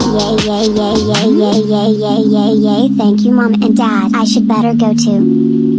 Yay, yay, yay, yay, yay, yay, yay, yay. Thank you, Mom and Dad. I should better go too.